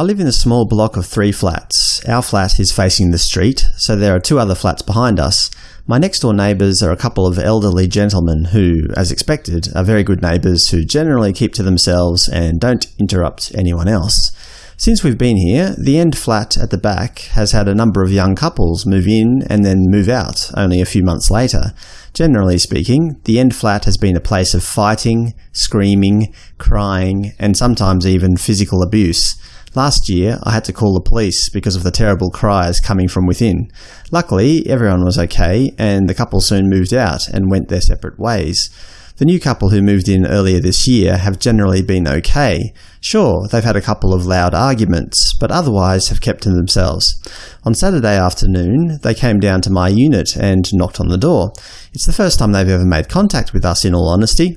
I live in a small block of three flats. Our flat is facing the street, so there are two other flats behind us. My next door neighbours are a couple of elderly gentlemen who, as expected, are very good neighbours who generally keep to themselves and don't interrupt anyone else. Since we've been here, the end flat at the back has had a number of young couples move in and then move out only a few months later. Generally speaking, the end flat has been a place of fighting, screaming, crying, and sometimes even physical abuse. Last year, I had to call the police because of the terrible cries coming from within. Luckily, everyone was okay, and the couple soon moved out and went their separate ways. The new couple who moved in earlier this year have generally been okay. Sure, they've had a couple of loud arguments, but otherwise have kept to themselves. On Saturday afternoon, they came down to my unit and knocked on the door. It's the first time they've ever made contact with us, in all honesty.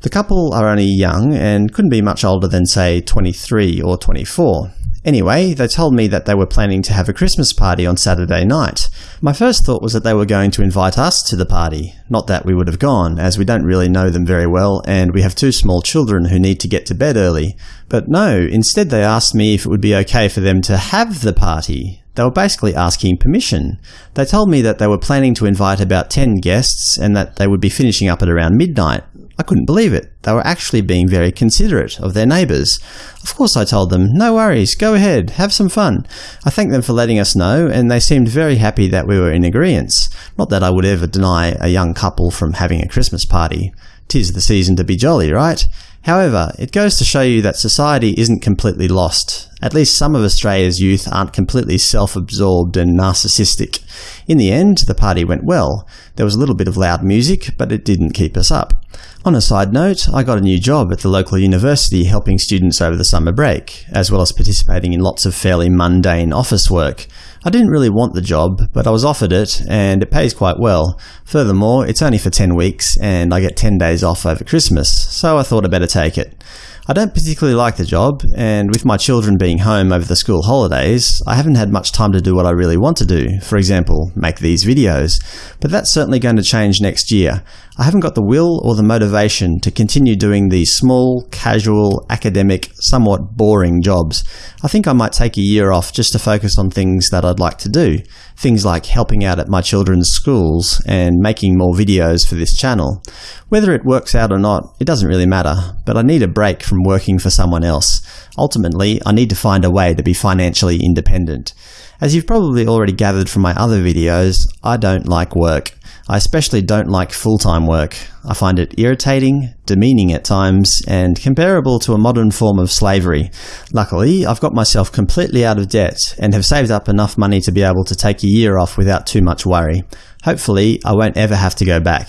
The couple are only young and couldn't be much older than, say, 23 or 24. Anyway, they told me that they were planning to have a Christmas party on Saturday night. My first thought was that they were going to invite us to the party. Not that we would have gone, as we don't really know them very well, and we have two small children who need to get to bed early. But no, instead they asked me if it would be okay for them to have the party. They were basically asking permission. They told me that they were planning to invite about 10 guests and that they would be finishing up at around midnight. I couldn't believe it. They were actually being very considerate of their neighbours. Of course I told them, no worries, go ahead, have some fun. I thanked them for letting us know, and they seemed very happy that we were in agreement. Not that I would ever deny a young couple from having a Christmas party. Tis the season to be jolly, right? However, it goes to show you that society isn't completely lost. At least some of Australia's youth aren't completely self-absorbed and narcissistic. In the end, the party went well. There was a little bit of loud music, but it didn't keep us up. On a side note, I got a new job at the local university helping students over the summer break, as well as participating in lots of fairly mundane office work. I didn't really want the job, but I was offered it, and it pays quite well. Furthermore, it's only for 10 weeks, and I get 10 days off over Christmas, so I thought I'd better take it. I don't particularly like the job, and with my children being home over the school holidays, I haven't had much time to do what I really want to do, for example, make these videos. But that's certainly going to change next year. I haven't got the will or the motivation to continue doing these small, casual, academic, somewhat boring jobs. I think I might take a year off just to focus on things that I'd like to do. Things like helping out at my children's schools and making more videos for this channel. Whether it works out or not, it doesn't really matter, but I need a break from working for someone else. Ultimately, I need to find a way to be financially independent. As you've probably already gathered from my other videos, I don't like work. I especially don't like full-time work. I find it irritating, demeaning at times, and comparable to a modern form of slavery. Luckily, I've got myself completely out of debt and have saved up enough money to be able to take a year off without too much worry. Hopefully, I won't ever have to go back.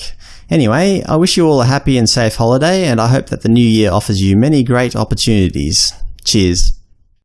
Anyway, I wish you all a happy and safe holiday, and I hope that the new year offers you many great opportunities. Cheers.